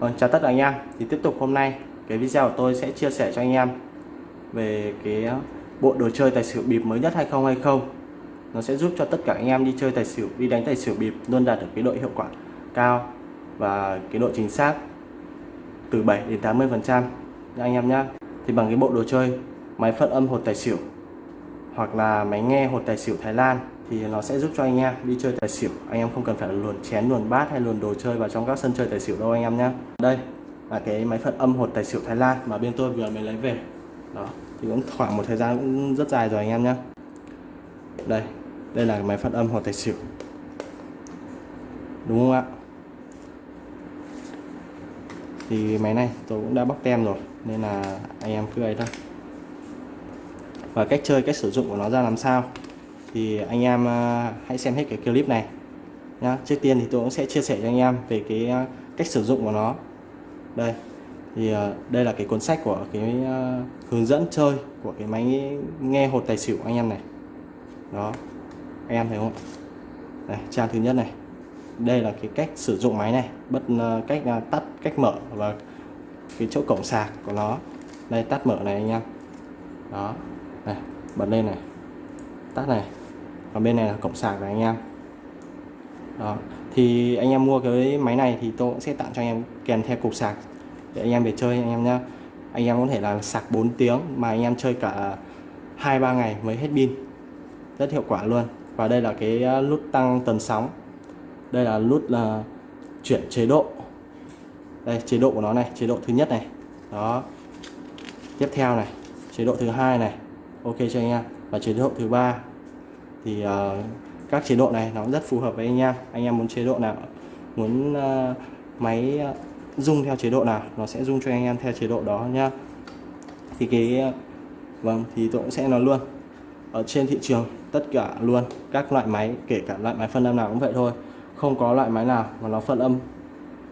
Vâng, chào tất cả anh em. Thì tiếp tục hôm nay cái video của tôi sẽ chia sẻ cho anh em về cái ờ, bộ đồ chơi tài xỉu bịp mới nhất 2020 nó sẽ giúp cho tất cả anh em đi chơi tài xỉu đi đánh tài xỉu bịp luôn đạt được cái độ hiệu quả cao và cái độ chính xác từ 7 đến 80 phần trăm. Anh em nhé thì bằng cái bộ đồ chơi máy phân âm hột tài xỉu hoặc là máy nghe hột tài xỉu Thái Lan thì nó sẽ giúp cho anh em đi chơi tài xỉu. Anh em không cần phải luồn chén, luồn bát hay luồn đồ chơi vào trong các sân chơi tài xỉu đâu anh em nhé đây là cái máy phận âm hột tài xỉu Thái Lan mà bên tôi vừa mới lấy về. Đó, thì cũng khoảng một thời gian cũng rất dài rồi anh em nhé đây đây là máy phận âm hột tài xỉu. Đúng không ạ? Thì máy này tôi cũng đã bóc tem rồi, nên là anh em cứ ấy thôi. Và cách chơi, cách sử dụng của nó ra làm sao? Thì anh em ờ, hãy xem hết cái clip này. Nhá, trước tiên thì tôi cũng sẽ chia sẻ cho anh em về cái ờ, cách sử dụng của nó. Đây, thì ờ, đây là cái cuốn sách của cái hướng dẫn chơi của cái máy nghe hột tài xỉu anh em này. Đó, anh em thấy không đây, trang thứ nhất này. Đây là cái cách sử dụng máy này, bất cách tắt, cách mở và cái chỗ cổng sạc của nó. Đây, tắt mở này anh em. Đó, này, bật lên này. Tắt này còn bên này là cổng sạc này anh em. Đó. Thì anh em mua cái máy này thì tôi cũng sẽ tặng cho anh em kèm theo cục sạc để anh em về chơi anh em nhá. Anh em có thể là sạc 4 tiếng mà anh em chơi cả hai, ba ngày mới hết pin. Rất hiệu quả luôn. Và đây là cái ờ, nút tăng tần sóng. Đây là nút là chuyển chế độ. Đây, chế độ của nó này, chế độ thứ nhất này. Đó. Tiếp theo này, chế độ thứ hai này. Ok cho anh em? Và chế độ thứ ba thì uh, các chế độ này nó rất phù hợp với anh em. Anh em muốn chế độ nào muốn uh, máy ờ, rung theo chế độ nào nó sẽ rung cho anh em theo chế độ đó nhá thì cái vâng thì tôi cũng sẽ nói luôn. Ở trên thị trường tất cả luôn các loại máy kể cả loại máy phân âm nào cũng vậy thôi không có loại máy nào mà nó phân âm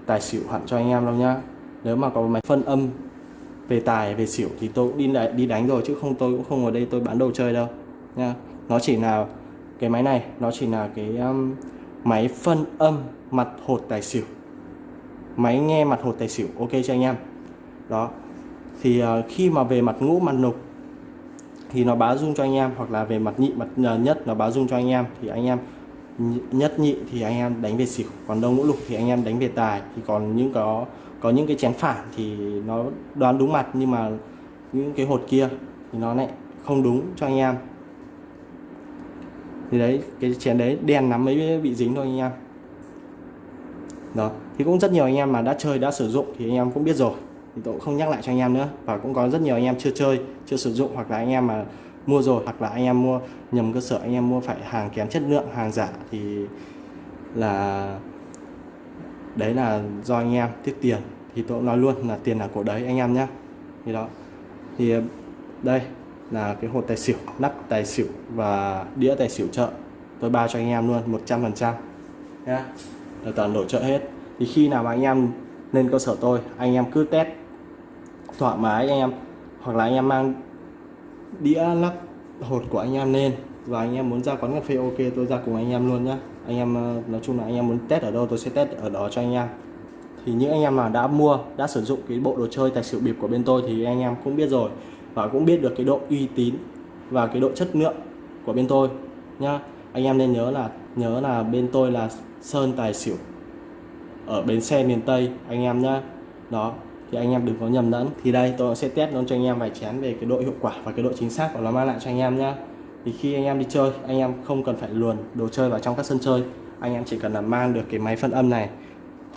tài xỉu hẳn cho anh em đâu nhá. Nếu mà có máy phân âm về tài về xỉu thì tôi cũng đi đi đánh rồi chứ không tôi cũng không ở đây tôi bán đồ chơi đâu nha nó chỉ là cái máy này nó chỉ là cái um, máy phân âm mặt hột tài xỉu. Máy nghe mặt hột tài xỉu ok cho anh em? Đó. Thì uh, khi mà về mặt ngũ mặt nục thì nó báo dung cho anh em hoặc là về mặt nhị mặt ờ, nhất nó báo dung cho anh em thì anh em nhất nhị thì anh em đánh về xỉu còn đông ngũ lục thì anh em đánh về tài. Thì còn những có có những cái chén phản thì nó đoán đúng mặt nhưng mà những cái hột kia thì nó lại không đúng cho anh em thì đấy, cái chén đấy đen lắm mới bị dính thôi anh em. Đó, thì cũng rất nhiều anh em mà đã chơi, đã sử dụng thì anh em cũng biết rồi. Thì tôi cũng không nhắc lại cho anh em nữa. Và cũng có rất nhiều anh em chưa chơi, chưa sử dụng hoặc là anh em mà mua rồi hoặc là anh em mua nhầm cơ sở, anh em mua phải hàng kém chất lượng, hàng giả thì là đấy là do anh em tiếc tiền. Thì tôi cũng nói luôn là tiền là của đấy anh em nhé thì đó. Thì, đây là cái hột tài xỉu nắp tài xỉu và đĩa tài xỉu chợ tôi bao cho anh em luôn 100 phần trăm nhá là toàn đổi chợ hết thì khi nào mà anh em lên cơ sở tôi anh em cứ test thoải mái anh em hoặc là anh em mang đĩa lắp hột của anh em lên và anh em muốn ra quán cà phê ok tôi ra cùng anh em luôn nhá anh em nói chung là anh em muốn test ở đâu tôi sẽ test ở đó cho anh em thì những anh em mà đã mua đã sử dụng cái bộ đồ chơi tài xỉu bịp của bên tôi thì anh em cũng biết rồi và cũng biết được cái độ uy tín và cái độ chất lượng của bên tôi, nhá. Anh em nên nhớ là nhớ là bên tôi là sơn tài xỉu ở bến xe miền Tây, anh em nhá. Đó, thì anh em đừng có nhầm lẫn. Thì đây, tôi sẽ test nó cho anh em vài chén về cái độ hiệu quả và cái độ chính xác của nó mang lại cho anh em nhá. Thì khi anh em đi chơi, anh em không cần phải luồn đồ chơi vào trong các sân chơi. Anh em chỉ cần là mang được cái máy phân âm này.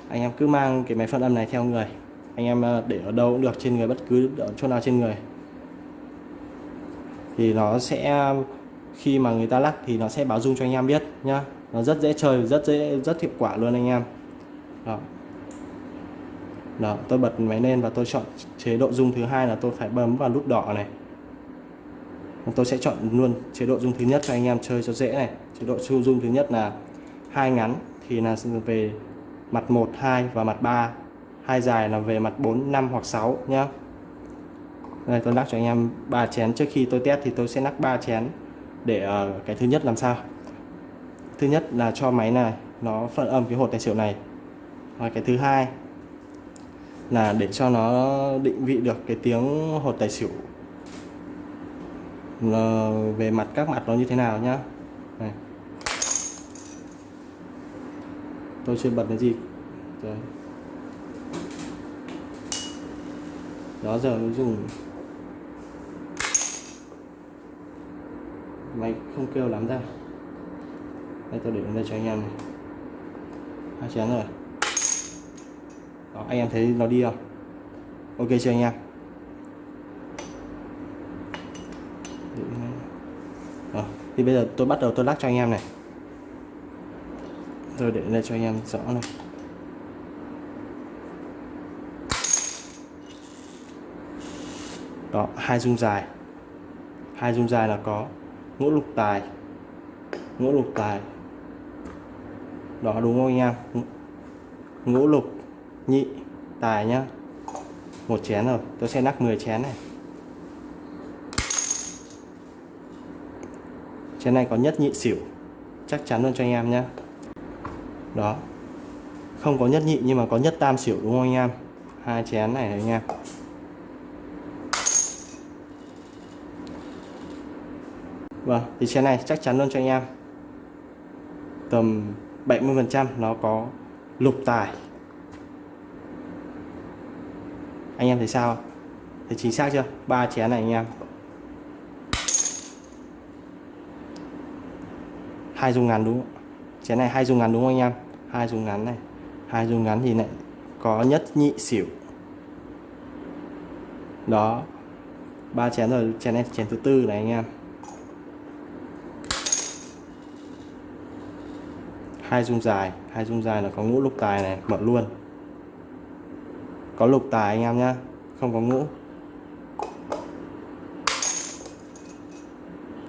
Anh em cứ mang cái máy phân âm này theo người. Anh em ờ, để ở đâu cũng được, trên người bất cứ ở chỗ nào trên người thì nó sẽ, khi mà người ta lắc thì nó sẽ báo dung cho anh em biết nhá. Nó rất dễ chơi, rất dễ, rất hiệu quả luôn anh em. Đó. Đó, tôi bật máy lên và tôi chọn chế độ dung thứ hai là tôi phải bấm vào nút đỏ này. Tôi sẽ chọn luôn chế độ dung thứ nhất cho anh em chơi cho dễ này. Chế độ dung thứ nhất là hai ngắn, thì là về mặt 1 2 và mặt 3 hai dài là về mặt 4 5 hoặc 6 nhé đây tôi lắc cho anh em ba chén. Trước khi tôi test thì tôi sẽ lắc ba chén để uh, cái thứ nhất làm sao? Thứ nhất là cho máy này nó phân âm cái hột tài xỉu này. Và cái thứ hai là để cho nó định vị được cái tiếng hột tài xỉu là về mặt các mặt nó như thế nào nhá. Này. tôi chưa bật cái gì. Rồi. đó giờ dùng máy không kêu lắm ra. Đây, tôi để đây cho anh em này. Hai chén rồi. Đó, anh em thấy nó đi không? Ok chưa anh em? Đó. thì bây giờ tôi bắt đầu tôi lắc cho anh em này. Rồi để đây cho anh em rõ này. Đó, hai dung dài. Hai dung dài là có ngũ lục tài. Ngũ lục tài. Đó, đúng không anh em? Ngũ lục nhị tài nhá. Một chén rồi, tôi sẽ nắp 10 chén này. Chén này có nhất nhị xỉu. Chắc chắn luôn cho anh em nhé đó. Không có nhất nhị, nhưng mà có nhất tam xỉu, đúng không anh em? Hai chén này anh em. Vâng, thì chén này chắc chắn luôn cho anh em Tầm 70% nó có lục tài Anh em thấy sao? Thấy chính xác chưa? ba chén này anh em hai dung ngắn đúng không? Chén này hai dung ngắn đúng không anh em? hai dung ngắn này hai dung ngắn thì lại có nhất nhị xỉu Đó ba chén rồi, chén này chén thứ tư này anh em hai dung dài. Hai dung dài là có ngũ lục tài này, mở luôn. Có lục tài anh em nhá, không có ngũ.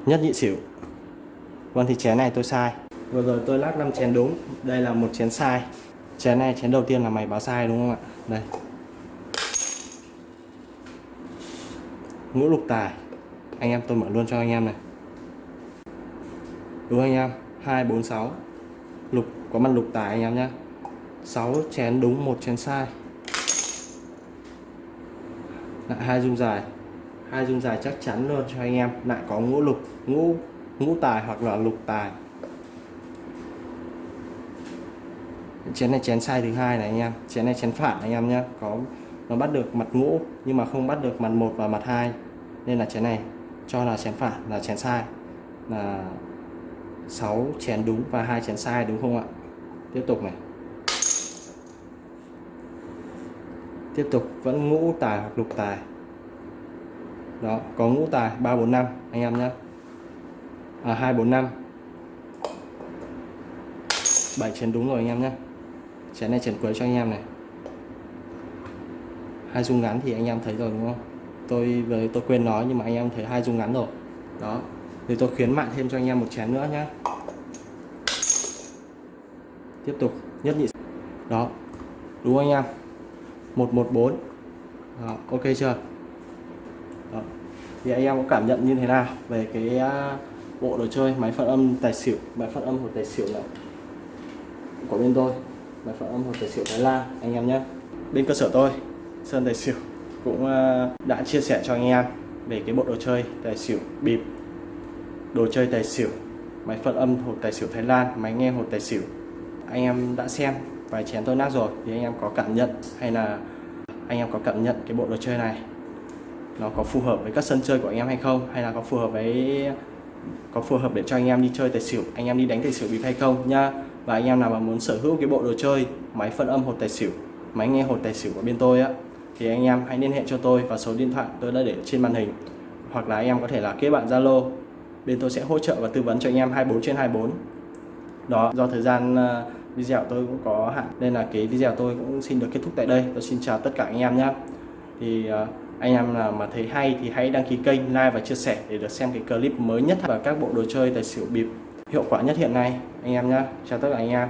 Nhất nhị xỉu. Vâng thì chén này tôi sai. Vừa rồi tôi lắc 5 chén đúng. Đây là một chén sai. Chén này, chén đầu tiên là mày báo sai đúng không ạ? Đây. Ngũ lục tài. Anh em tôi mở luôn cho anh em này. Đúng anh em? Hai, bốn, sáu lục, có mặt lục tài anh em nhé 6 chén đúng, một chén sai. Lại hai dung dài. Hai dung dài chắc chắn luôn cho anh em. Lại có ngũ lục, ngũ ngũ tài hoặc là lục tài. Chén này chén sai thứ hai này anh em. Chén này chén phản anh em nhé có, nó bắt được mặt ngũ, nhưng mà không bắt được mặt một và mặt hai. Nên là chén này cho là chén phản, là chén sai. Là 6 chén đúng và hai chén sai đúng không ạ? Tiếp tục này. Tiếp tục, vẫn ngũ tài hoặc lục tài. Đó, có ngũ tài 345 anh em nhé à 245 7 chén đúng rồi anh em nhé chén này, chén cuối cho anh em này. Hai dung ngắn thì anh em thấy rồi, đúng không? Tôi với, tôi quên nói nhưng mà anh em thấy hai dung ngắn rồi. Đó thì tôi khuyến mại thêm cho anh em một chén nữa nhé tiếp tục nhất nhị. Đó đúng không anh em? 114 đó, ok chưa? Đó. thì anh em có cảm nhận như thế nào về cái à, bộ đồ chơi máy phát âm tài xỉu máy phát âm hột tài xỉu này? Của bên tôi máy phát âm hột tài xỉu Thái Lan anh em nhé bên cơ sở tôi Sơn Tài Xỉu cũng à, đã chia sẻ cho anh em về cái bộ đồ chơi tài xỉu bịp đồ chơi tài xỉu. Máy phân âm hộp tài xỉu Thái Lan, máy nghe hộp tài xỉu. Anh em đã xem, vài chén tôi nát rồi, thì anh em có cảm nhận hay là anh em có cảm nhận cái bộ đồ chơi này? Nó có phù hợp với các sân chơi của anh em hay không? Hay là có phù hợp với, có phù hợp để cho anh em đi chơi tài xỉu, anh em đi đánh tài xỉu bịp hay không nha và anh em nào mà muốn sở hữu cái bộ đồ chơi, máy phân âm hột tài xỉu, máy nghe hột tài xỉu của bên tôi á, thì anh em hãy liên hệ cho tôi vào số điện thoại tôi đã để trên màn hình. Hoặc là anh em có thể là kết bạn Zalo bên tôi sẽ hỗ trợ và tư vấn cho anh em 24 trên 24 đó, do thời gian ờ, video tôi cũng có hạn, nên là cái video tôi cũng xin được kết thúc tại đây. Tôi xin chào tất cả anh em nhé thì ờ, anh em nào mà thấy hay thì hãy đăng ký kênh, like và chia sẻ để được xem cái clip mới nhất và các bộ đồ chơi tài xỉu bịp hiệu quả nhất hiện nay. Anh em nhé chào tất cả anh em.